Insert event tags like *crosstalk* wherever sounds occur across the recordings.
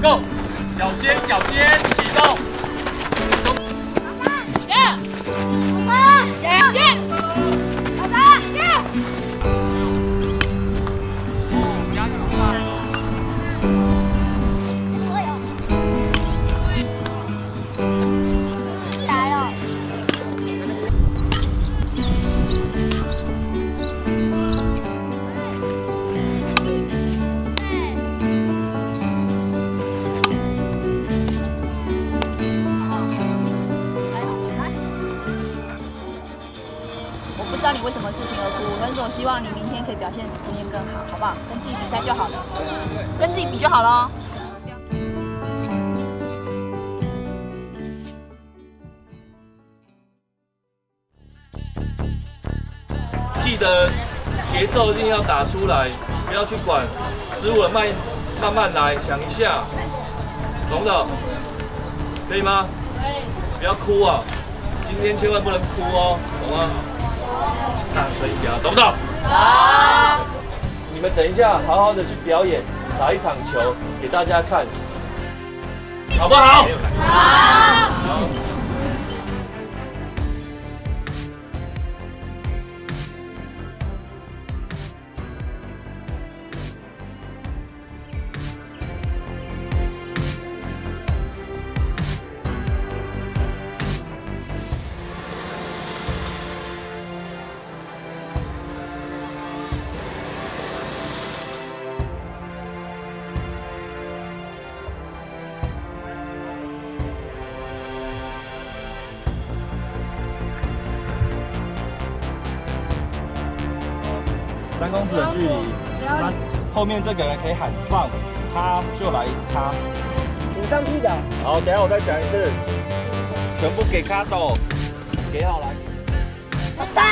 go 脚尖脚尖启动，走，老爸，耶，老爸。不知道你为什么事情而哭，但是我希望你明天可以表现比今天更好，好不好？跟自己比赛就好了，跟自己比就好了。记得节奏一定要打出来，不要去管十五了，慢慢慢来，想一下，懂不懂？可以吗？可以。不要哭啊，今天千万不能哭哦，懂吗？大声一点，懂不懂？懂。你们等一下，好好的去表演，打一场球给大家看，好不好？好。三公尺的距离，那后面这个人可以喊撞，他就来他。你上去的。好，等下我再讲一次，全部给卡手，给好来。三。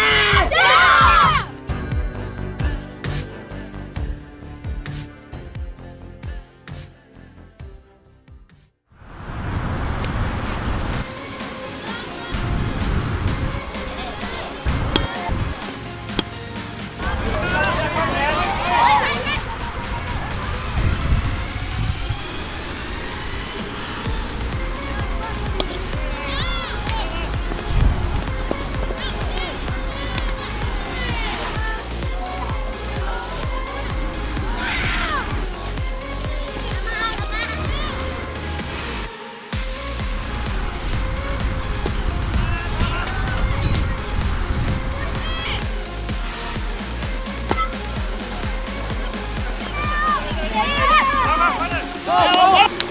对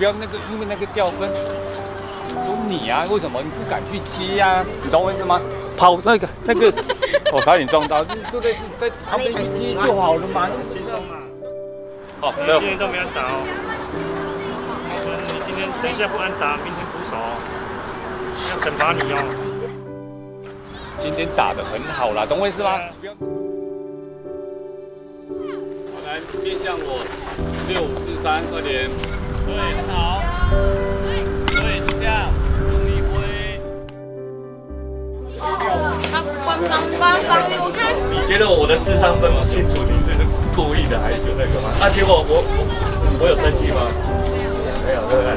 不要那个，因为那个掉分。说你啊，为什么你不敢去接呀？你懂我意思吗？跑那个那个，我 *laughs* 差点撞到，对不对？在旁边去接就好了嘛，那么轻松嘛。好，今天都没安打哦。你今天等一下不安打，明天补手，要惩罚你哦。今天打的很好啦，懂我意思吗？好，来面向我，六五四三，快点。对，很好。对，就这样，用力挥。你觉得我的智商分不清楚你是故意的还是那个吗？啊，结果我我有生气吗？没有，对不对？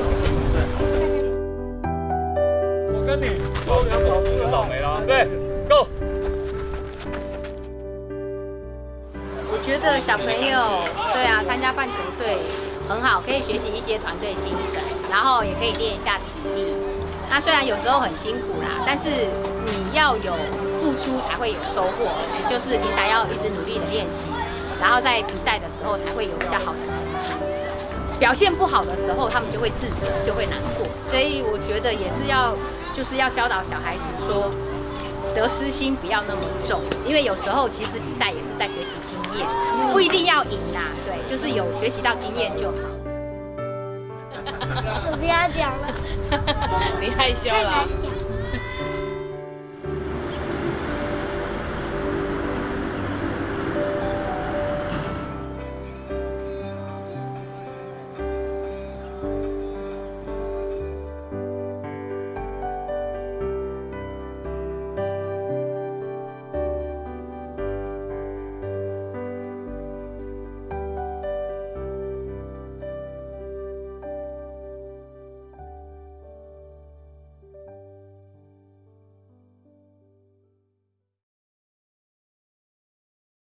我跟你都两场真倒霉了，对，Go。我觉得小朋友对啊，参加棒球队。很好，可以学习一些团队精神，然后也可以练一下体力。那虽然有时候很辛苦啦，但是你要有付出才会有收获，也就是平常要一直努力的练习，然后在比赛的时候才会有比较好的成绩。表现不好的时候，他们就会自责，就会难过。所以我觉得也是要，就是要教导小孩子说，得失心不要那么重，因为有时候其实比赛也是在学习经验，不一定要赢啦，对，就是有学习到经验就好。*laughs* 我不要讲了，*laughs* 你害羞了。